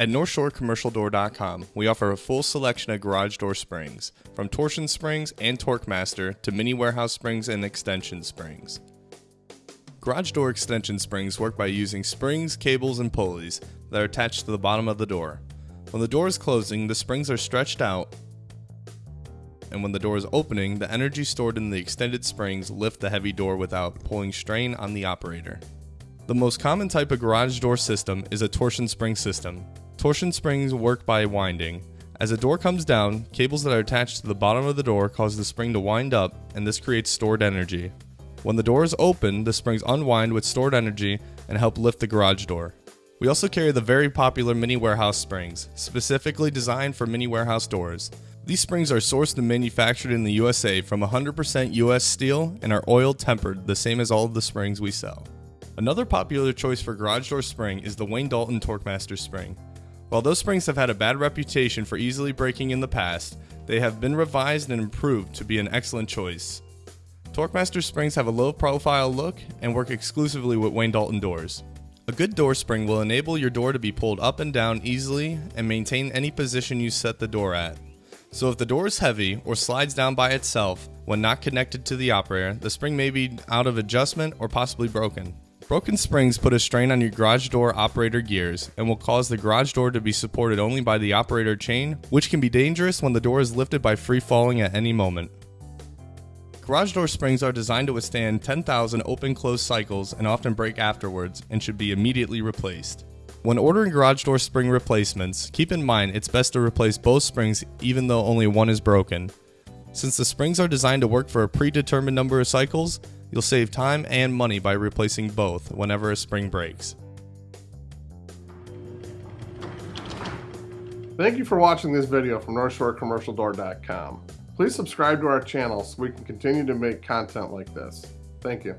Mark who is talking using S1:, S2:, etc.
S1: At NorthshoreCommercialDoor.com, we offer a full selection of garage door springs, from torsion springs and TorqueMaster to mini warehouse springs and extension springs. Garage door extension springs work by using springs, cables, and pulleys that are attached to the bottom of the door. When the door is closing, the springs are stretched out, and when the door is opening, the energy stored in the extended springs lift the heavy door without pulling strain on the operator. The most common type of garage door system is a torsion spring system. Torsion springs work by winding. As a door comes down, cables that are attached to the bottom of the door cause the spring to wind up, and this creates stored energy. When the door is open, the springs unwind with stored energy and help lift the garage door. We also carry the very popular mini warehouse springs, specifically designed for mini warehouse doors. These springs are sourced and manufactured in the USA from 100% US steel and are oil tempered, the same as all of the springs we sell. Another popular choice for garage door spring is the Wayne Dalton TorqueMaster spring. While those springs have had a bad reputation for easily breaking in the past, they have been revised and improved to be an excellent choice. TorqueMaster springs have a low profile look and work exclusively with Wayne Dalton doors. A good door spring will enable your door to be pulled up and down easily and maintain any position you set the door at. So if the door is heavy or slides down by itself when not connected to the operator, the spring may be out of adjustment or possibly broken. Broken springs put a strain on your garage door operator gears and will cause the garage door to be supported only by the operator chain, which can be dangerous when the door is lifted by free falling at any moment. Garage door springs are designed to withstand 10,000 open close cycles and often break afterwards and should be immediately replaced. When ordering garage door spring replacements, keep in mind it's best to replace both springs even though only one is broken. Since the springs are designed to work for a predetermined number of cycles, you'll save time and money by replacing both whenever a spring breaks.
S2: Thank you for watching this video from NorthshoreCommercialDoor.com. Please subscribe to our channel so we can continue to make content like this. Thank you.